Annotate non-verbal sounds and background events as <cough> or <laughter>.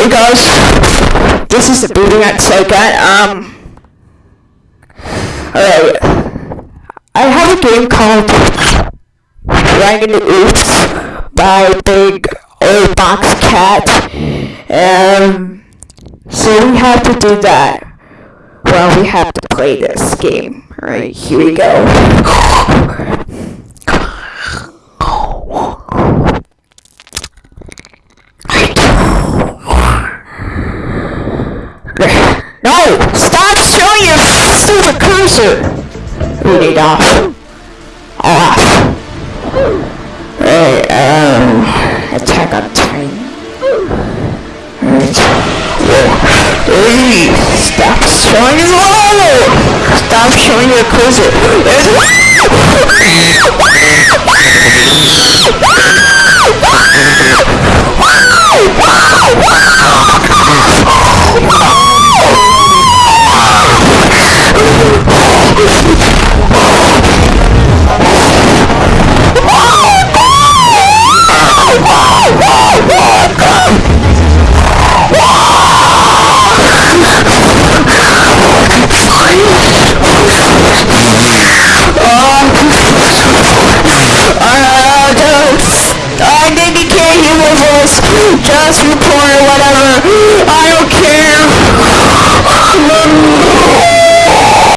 Hey guys, this is the booting at Psycat. Um, alright, I have a game called Dragon Oops by Big Old Box Cat. Um, so we have to do that. Well, we have to play this game. Alright, here we go. No! Stop showing your Read it off. Off. Right, um, attack on Titan. Right. Hey, stop showing your logo! Stop showing your cursor. <laughs> Just report or whatever. I.